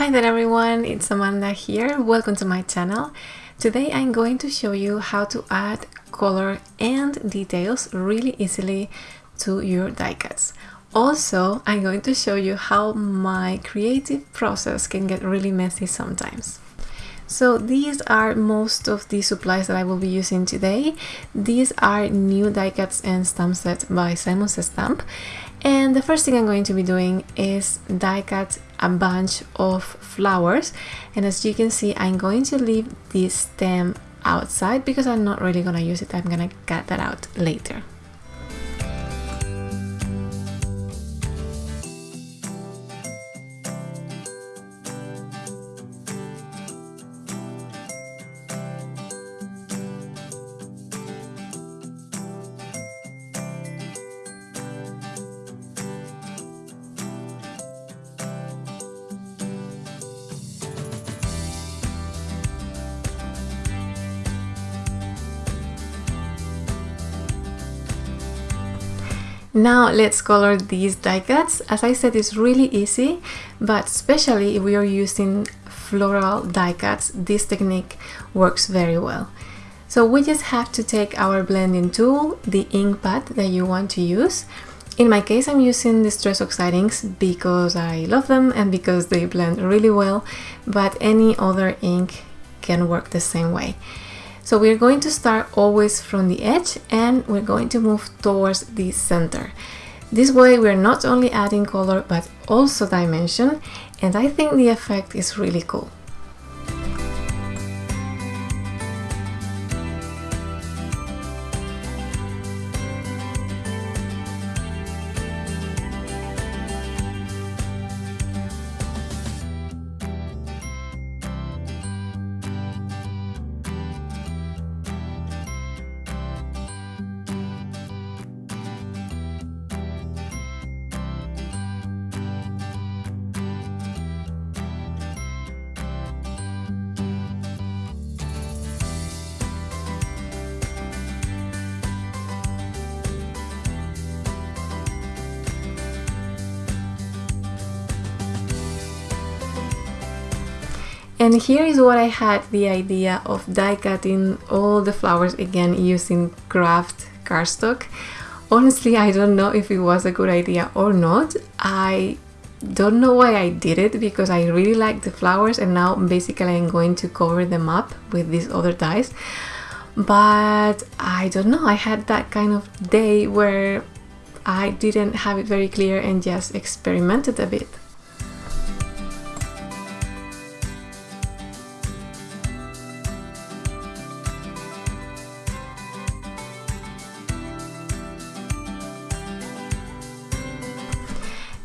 Hi there everyone, it's Amanda here. Welcome to my channel. Today I'm going to show you how to add color and details really easily to your die cuts. Also, I'm going to show you how my creative process can get really messy sometimes. So these are most of the supplies that I will be using today. These are new die cuts and stamp set by Simon Says Stamp. And the first thing I'm going to be doing is die cut a bunch of flowers. And as you can see, I'm going to leave this stem outside because I'm not really gonna use it. I'm gonna cut that out later. Now let's color these die cuts. As I said, it's really easy, but especially if we are using floral die cuts, this technique works very well. So we just have to take our blending tool, the ink pad that you want to use. In my case, I'm using Distress Oxide inks because I love them and because they blend really well, but any other ink can work the same way. So we're going to start always from the edge and we're going to move towards the center. This way we're not only adding color but also dimension and I think the effect is really cool. And here is what I had the idea of die cutting all the flowers again using craft cardstock. Honestly, I don't know if it was a good idea or not. I don't know why I did it because I really like the flowers and now basically I'm going to cover them up with these other dies. But I don't know, I had that kind of day where I didn't have it very clear and just experimented a bit.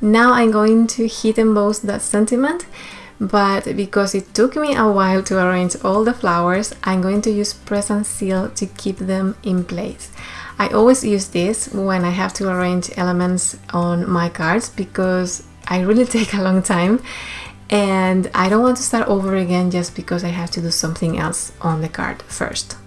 Now I'm going to heat emboss that sentiment, but because it took me a while to arrange all the flowers, I'm going to use press and seal to keep them in place. I always use this when I have to arrange elements on my cards because I really take a long time and I don't want to start over again just because I have to do something else on the card first.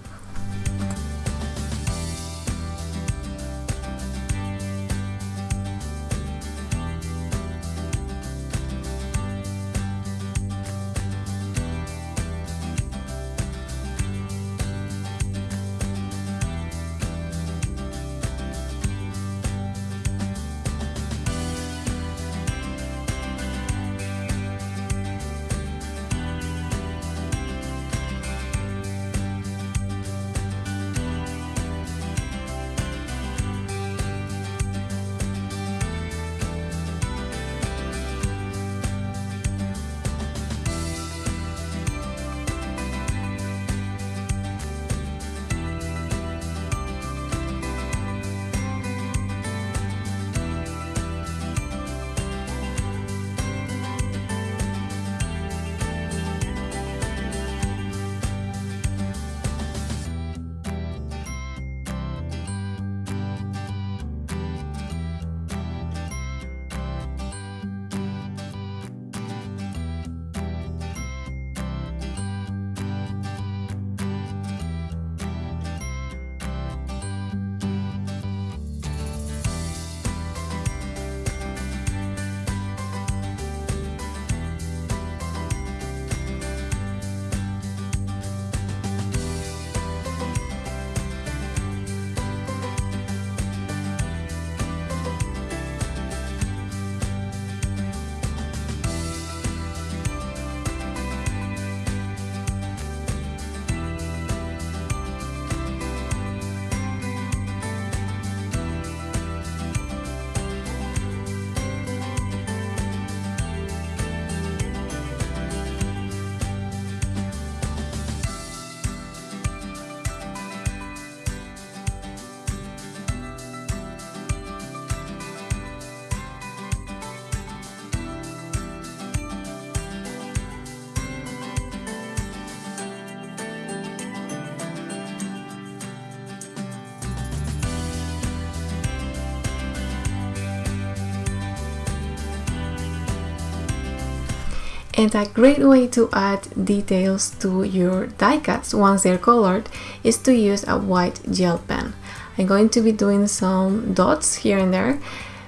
And a great way to add details to your die cuts once they're colored is to use a white gel pen. I'm going to be doing some dots here and there,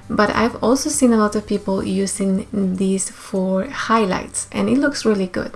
but I've also seen a lot of people using these for highlights and it looks really good.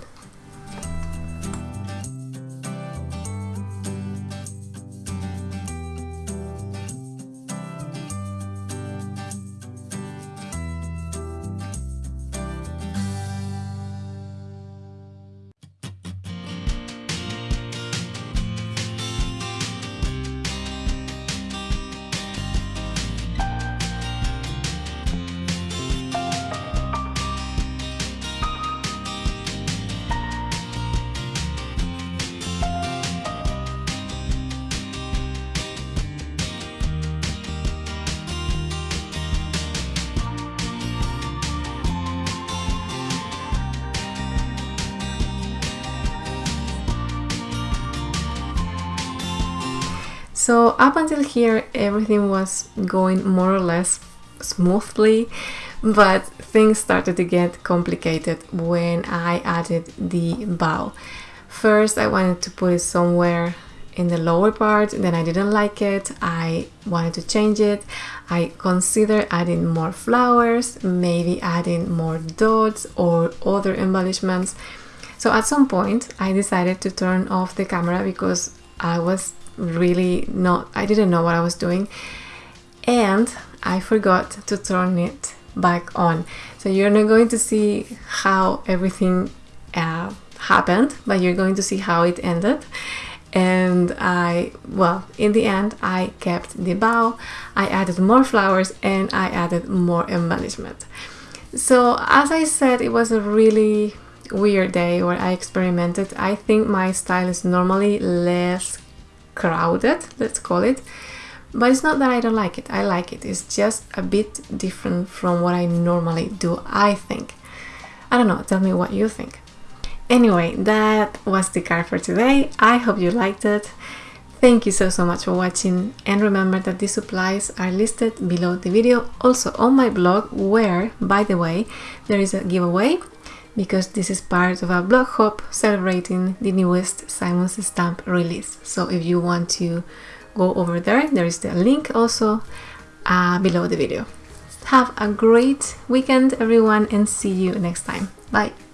So up until here everything was going more or less smoothly but things started to get complicated when I added the bow. First I wanted to put it somewhere in the lower part then I didn't like it. I wanted to change it. I considered adding more flowers maybe adding more dots or other embellishments. So at some point I decided to turn off the camera because I was really not I didn't know what I was doing. And I forgot to turn it back on. So you're not going to see how everything uh, happened but you're going to see how it ended. And I well in the end I kept the bow I added more flowers and I added more embellishment. So as I said it was a really weird day where I experimented I think my style is normally less crowded, let's call it. But it's not that I don't like it, I like it. It's just a bit different from what I normally do, I think. I don't know, tell me what you think. Anyway, that was the card for today. I hope you liked it. Thank you so so much for watching and remember that the supplies are listed below the video also on my blog where by the way there is a giveaway because this is part of a blog hop celebrating the newest Simon Says Stamp release. So if you want to go over there, there is the link also uh, below the video. Have a great weekend everyone and see you next time. Bye!